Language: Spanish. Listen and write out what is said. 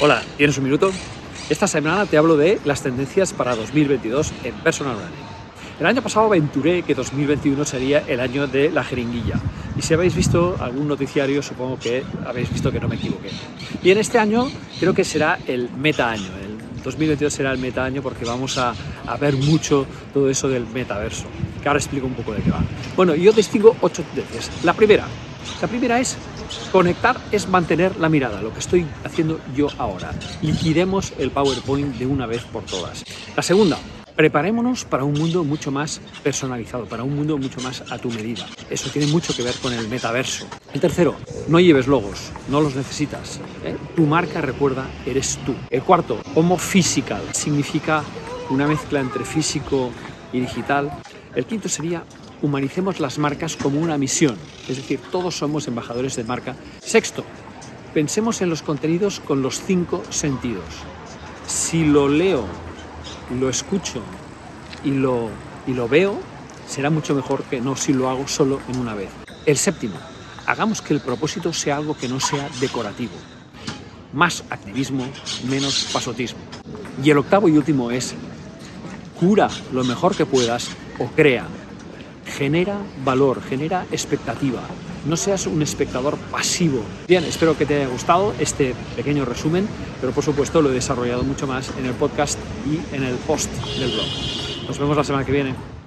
Hola, ¿tienes un minuto? Esta semana te hablo de las tendencias para 2022 en personal branding. El año pasado aventuré que 2021 sería el año de la jeringuilla. Y si habéis visto algún noticiario, supongo que habéis visto que no me equivoqué. Y en este año creo que será el meta año. El 2022 será el meta año porque vamos a, a ver mucho todo eso del metaverso. Que ahora explico un poco de qué va. Bueno, yo distingo ocho tendencias. La primera, la primera es conectar es mantener la mirada, lo que estoy haciendo yo ahora. Liquidemos el PowerPoint de una vez por todas. La segunda, preparémonos para un mundo mucho más personalizado, para un mundo mucho más a tu medida. Eso tiene mucho que ver con el metaverso. El tercero, no lleves logos, no los necesitas. ¿eh? Tu marca, recuerda, eres tú. El cuarto, homo physical, significa una mezcla entre físico y digital. El quinto sería humanicemos las marcas como una misión, es decir, todos somos embajadores de marca. Sexto, pensemos en los contenidos con los cinco sentidos. Si lo leo, lo escucho y lo, y lo veo, será mucho mejor que no si lo hago solo en una vez. El séptimo, hagamos que el propósito sea algo que no sea decorativo. Más activismo, menos pasotismo. Y el octavo y último es, cura lo mejor que puedas o crea genera valor, genera expectativa. No seas un espectador pasivo. Bien, espero que te haya gustado este pequeño resumen, pero por supuesto lo he desarrollado mucho más en el podcast y en el post del blog. Nos vemos la semana que viene.